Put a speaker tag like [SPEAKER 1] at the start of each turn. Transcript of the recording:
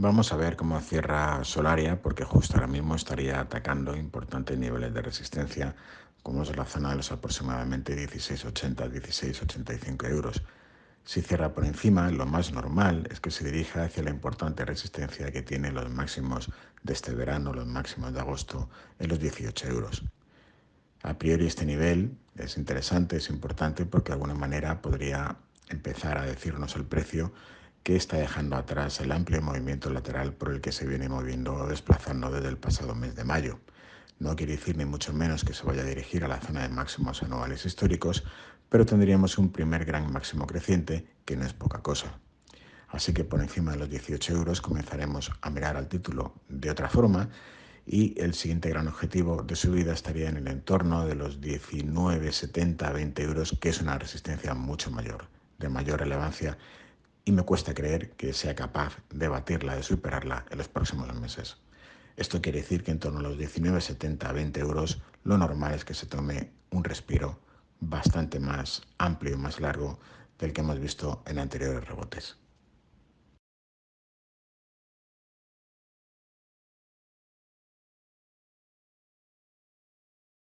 [SPEAKER 1] Vamos a ver cómo cierra Solaria, porque justo ahora mismo estaría atacando importantes niveles de resistencia, como es la zona de los aproximadamente 16,80, 16,85 euros. Si cierra por encima, lo más normal es que se dirija hacia la importante resistencia que tiene los máximos de este verano, los máximos de agosto, en los 18 euros. A priori este nivel es interesante, es importante, porque de alguna manera podría empezar a decirnos el precio que está dejando atrás el amplio movimiento lateral por el que se viene moviendo o desplazando desde el pasado mes de mayo. No quiere decir ni mucho menos que se vaya a dirigir a la zona de máximos anuales históricos, pero tendríamos un primer gran máximo creciente, que no es poca cosa. Así que por encima de los 18 euros comenzaremos a mirar al título de otra forma y el siguiente gran objetivo de subida estaría en el entorno de los 19,70 20 euros, que es una resistencia mucho mayor, de mayor relevancia y me cuesta creer que sea capaz de batirla, de superarla en los próximos meses. Esto quiere decir que en torno a los 19,70 20 euros lo normal es que se tome un respiro bastante más amplio y más largo del que hemos visto en anteriores rebotes.